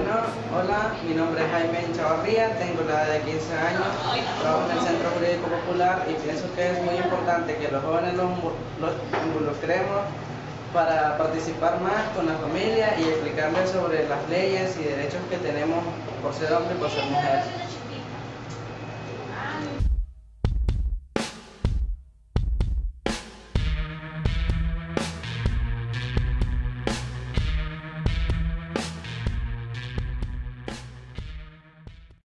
Bueno, hola, mi nombre es Jaime Chavarría, tengo la edad de 15 años, trabajo en el Centro Jurídico Popular y pienso que es muy importante que los jóvenes los, los involucremos para participar más con la familia y explicarles sobre las leyes y derechos que tenemos por ser hombre y por ser mujer.